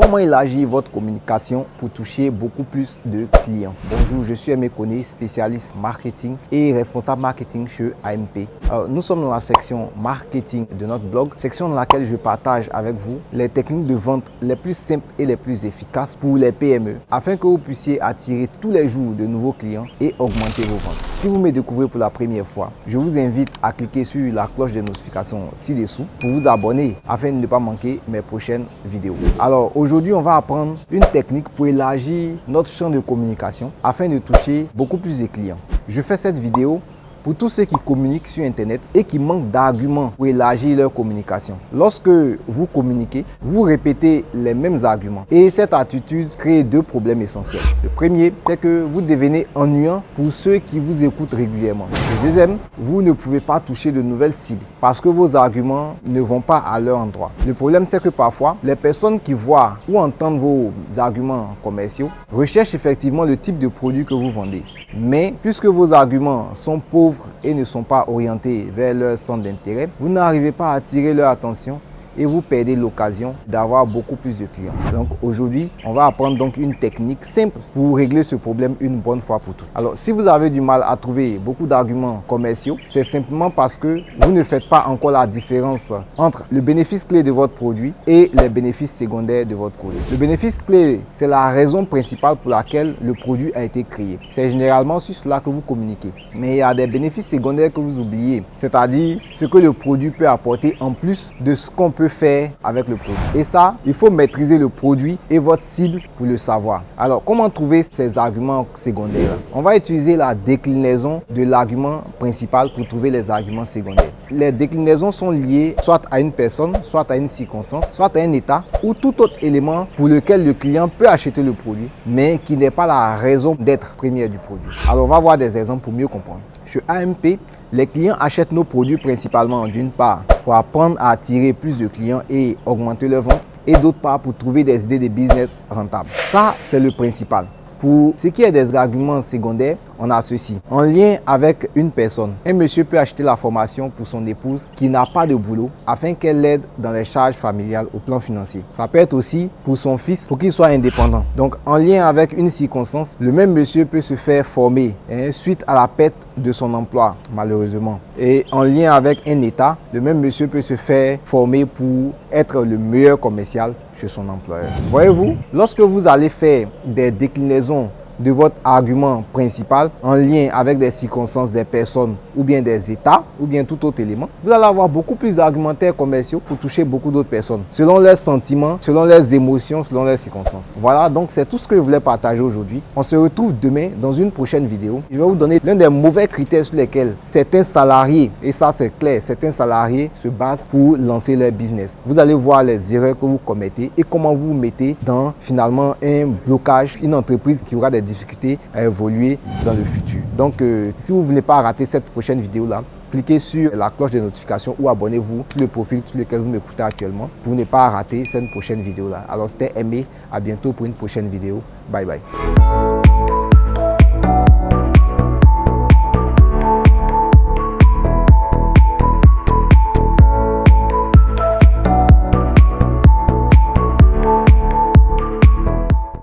Comment élargir votre communication pour toucher beaucoup plus de clients? Bonjour, je suis Aimé Koné, spécialiste marketing et responsable marketing chez AMP. nous sommes dans la section marketing de notre blog, section dans laquelle je partage avec vous les techniques de vente les plus simples et les plus efficaces pour les PME afin que vous puissiez attirer tous les jours de nouveaux clients et augmenter vos ventes. Si vous me découvrez pour la première fois, je vous invite à cliquer sur la cloche de notification ci-dessous pour vous abonner afin de ne pas manquer mes prochaines vidéos. Alors aujourd'hui, on va apprendre une technique pour élargir notre champ de communication afin de toucher beaucoup plus de clients. Je fais cette vidéo pour tous ceux qui communiquent sur Internet et qui manquent d'arguments pour élargir leur communication. Lorsque vous communiquez, vous répétez les mêmes arguments et cette attitude crée deux problèmes essentiels. Le premier, c'est que vous devenez ennuyant pour ceux qui vous écoutent régulièrement. Le deuxième, vous ne pouvez pas toucher de nouvelles cibles parce que vos arguments ne vont pas à leur endroit. Le problème, c'est que parfois, les personnes qui voient ou entendent vos arguments commerciaux recherchent effectivement le type de produit que vous vendez. Mais puisque vos arguments sont pauvres et ne sont pas orientés vers leur centre d'intérêt, vous n'arrivez pas à attirer leur attention et vous perdez l'occasion d'avoir beaucoup plus de clients. Donc aujourd'hui, on va apprendre donc une technique simple pour régler ce problème une bonne fois pour toutes. Alors si vous avez du mal à trouver beaucoup d'arguments commerciaux, c'est simplement parce que vous ne faites pas encore la différence entre le bénéfice clé de votre produit et les bénéfices secondaires de votre produit. Le bénéfice clé, c'est la raison principale pour laquelle le produit a été créé. C'est généralement sur cela que vous communiquez. Mais il y a des bénéfices secondaires que vous oubliez, c'est-à-dire ce que le produit peut apporter en plus de ce qu'on faire avec le produit. Et ça, il faut maîtriser le produit et votre cible pour le savoir. Alors, comment trouver ces arguments secondaires? On va utiliser la déclinaison de l'argument principal pour trouver les arguments secondaires. Les déclinaisons sont liées soit à une personne, soit à une circonstance, soit à un état ou tout autre élément pour lequel le client peut acheter le produit, mais qui n'est pas la raison d'être première du produit. Alors, on va voir des exemples pour mieux comprendre. Chez AMP, les clients achètent nos produits principalement d'une part pour apprendre à attirer plus de clients et augmenter leurs ventes et d'autre part pour trouver des idées de business rentables. Ça, c'est le principal. Pour ce qui est des arguments secondaires, on a ceci. En lien avec une personne, un monsieur peut acheter la formation pour son épouse qui n'a pas de boulot afin qu'elle l'aide dans les charges familiales au plan financier. Ça peut être aussi pour son fils pour qu'il soit indépendant. Donc en lien avec une circonstance, le même monsieur peut se faire former suite à la perte de son emploi malheureusement. Et en lien avec un état, le même monsieur peut se faire former pour être le meilleur commercial chez son employeur. Voyez-vous, lorsque vous allez faire des déclinaisons de votre argument principal en lien avec des circonstances des personnes ou bien des états ou bien tout autre élément, vous allez avoir beaucoup plus d'argumentaires commerciaux pour toucher beaucoup d'autres personnes selon leurs sentiments, selon leurs émotions, selon leurs circonstances. Voilà, donc c'est tout ce que je voulais partager aujourd'hui. On se retrouve demain dans une prochaine vidéo. Je vais vous donner l'un des mauvais critères sur lesquels certains salariés, et ça c'est clair, certains salariés se basent pour lancer leur business. Vous allez voir les erreurs que vous commettez et comment vous vous mettez dans finalement un blocage, une entreprise qui aura des difficultés à évoluer dans le futur. Donc, euh, si vous ne voulez pas rater cette prochaine vidéo-là, cliquez sur la cloche de notification ou abonnez-vous sur le profil sur lequel vous m'écoutez actuellement pour ne pas rater cette prochaine vidéo-là. Alors, c'était Aimé. À bientôt pour une prochaine vidéo. Bye bye.